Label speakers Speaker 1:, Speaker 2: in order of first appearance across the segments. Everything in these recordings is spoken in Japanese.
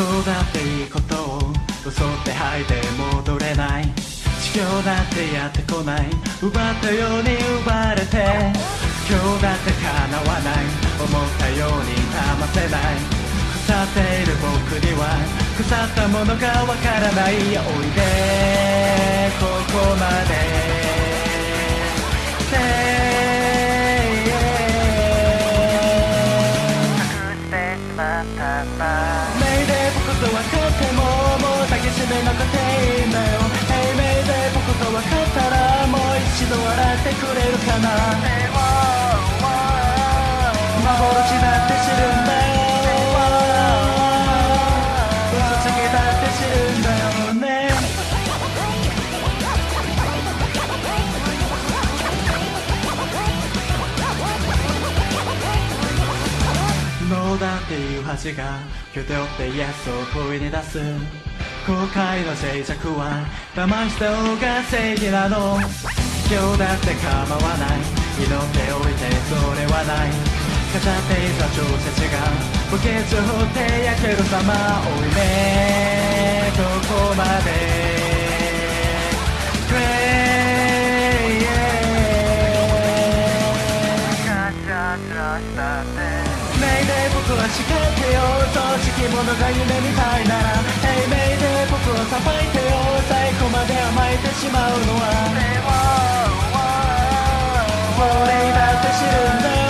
Speaker 1: 今日だっていいことを嘘って吐いて戻れない。地球だってやってこない。奪ったように奪われて。今日だって叶わない。思ったように騙せない。腐っている僕には腐ったものがわからない。おいでここしめなくていいんだよ。Hey メイデー僕と分かったらもう一度笑ってくれるかな。幻だって知るんだよ。嘘つきだって知るんだよね。どうだっていう恥が今日でってイエスを声に出す。後悔の静寂は騙した方が正義なの。今日だって構わない。祈っておいてそれはない。飾っていた調節が墓穴を掘って焼ける様おいねどこまで。僕は叱ってよ正直者が夢みたいな。らしまうのは。俺だって知るんだよ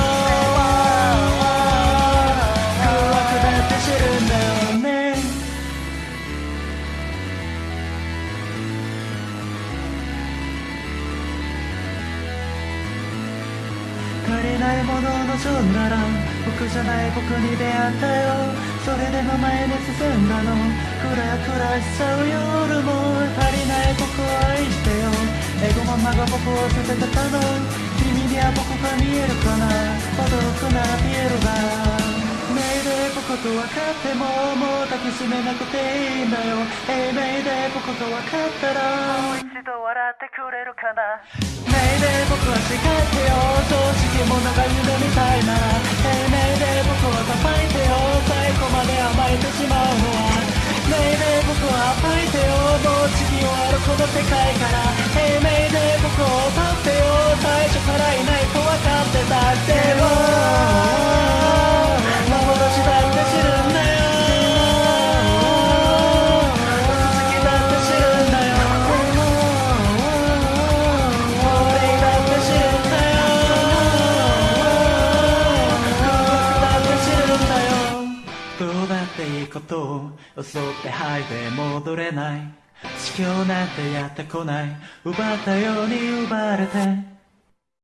Speaker 1: 空悪だって知るんだよ。ね足りないものを望んだら僕じゃない僕に出会ったよ。それでも前に進んだの。クラクラしちゃう夜も僕をさせてたの君には僕が見えるかな。驚くならピエロがメイデー僕と分かってももう抱きしめなくていいんだよ。Hey メイデー僕と分かったら。もう一度笑ってくれるかな。メイデー僕は誓ってよ。正直者が夢みたいな。ら Hey メイデー僕をさばいてよ。最後まで甘えてしまうのは。メイデー僕は暴いてよ。もう次終わるこの世界から。Hey メイていいことを襲って吐いて戻れない。地球なんてやってこない。奪ったように奪われて。